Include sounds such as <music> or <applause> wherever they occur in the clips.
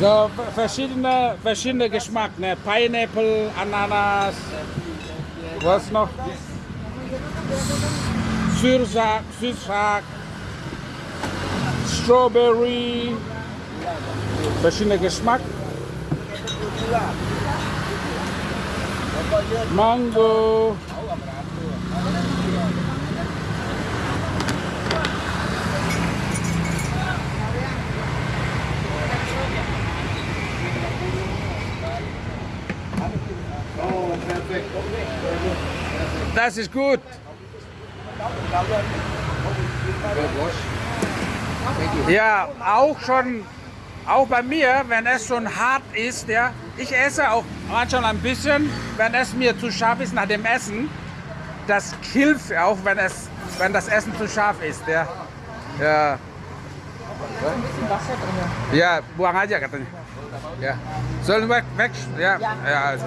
So verschiedene, verschiedene Geschmack, ne? Pineapple, Ananas, was noch? Süßsack, Süßsack, Strawberry, verschiedene Geschmack. Mango. Das ist gut. Ja, auch schon, auch bei mir, wenn es schon hart ist, ja, ich esse auch manchmal ein bisschen, wenn es mir zu scharf ist nach dem Essen. Das hilft auch, wenn es, wenn das Essen zu scharf ist, ja. Ja. Ja, buang aja katanya. Ja. Sollen wir weg? Ja. Ja, also.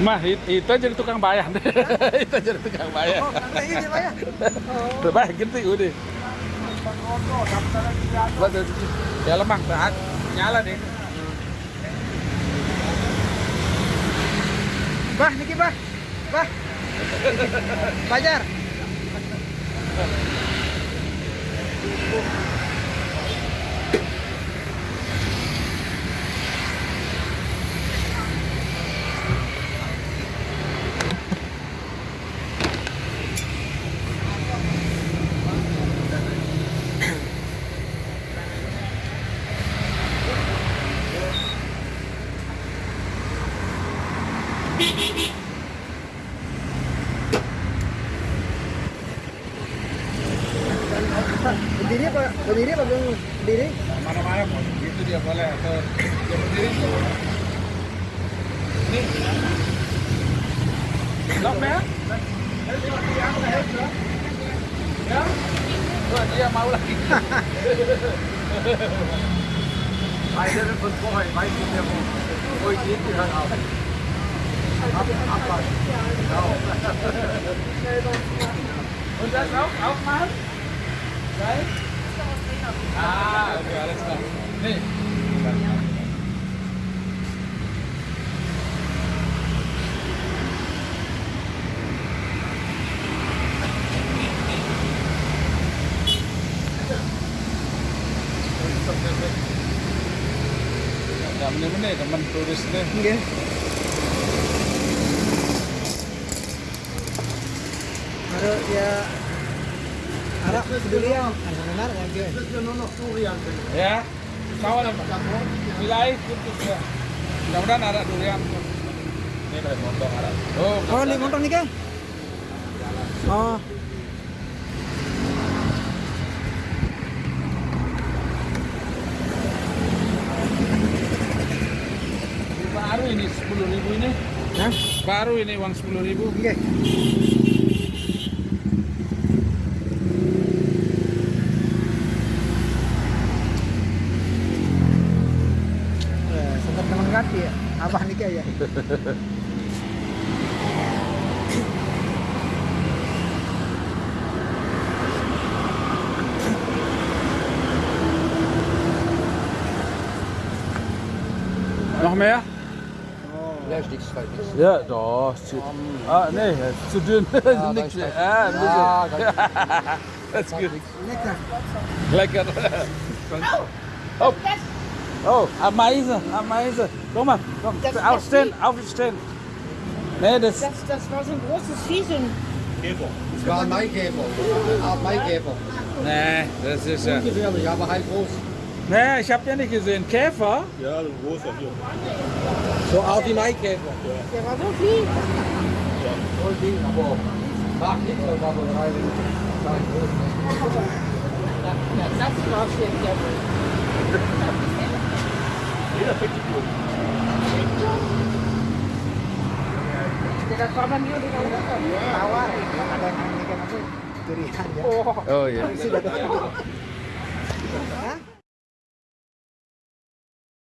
Mah, it- itu jadi tukang bayar. <laughs> itu jadi tukang bayar. ini Pak ya. Bah, gitu udah. Betul. Ya lemah, tahan. Nyala deh. Bah, niki Bah. Bah. Fajar. berdiri apa berdiri apa belum berdiri mana-mana mau gitu dia boleh atau dia berdiri ini lock ya ya Wah, dia mau lagi I didn't put boy, I did them all. Boy, did you hang out? Up, up, up. No. Und das auch, auch mal? Right? Ah, teman turis deh. Harus ya Ya, apa? Wilayah putus ya. Mudah-mudahan ada durian. Ini dari montong ada. Oh, Oh, montong nih, Kang. Oh, baru ini 10 ribu ini. Hah? Baru ini uang 10 ribu. Nggih. Noch mehr? Ja, ist nichts falsch. Ja, doch. Zu, ah, nee, ist zu dünn. <laughs> Ja, Nix weiß mehr. Ah, ein Ja, bisschen. Das ist gut. Lekker. Lecker. <laughs> Oh. Oh, Ameise, Ameise. Guck mal, komm, Das aufstehen, das aufstehen. Nee, das, Das, das war so ein großes Vieh, so ein Es war ein Maikäfer. Eine Art Maikäfer. nee, das ist ja. Ungefährlich, aber halt groß. Nee, ich hab ja nicht gesehen. Käfer? Ja, ein großer hier. So Art wie Maikäfer. Der war so viel. Voll Ding, aber mag nichts, <laughs> das war so drei groß. Das schön, der Jeder fängt die Kurve. Tidak sama dia di kau Tawar. Ada yang aneh kan aku durian ya. Oh. Sudah ada. Hah?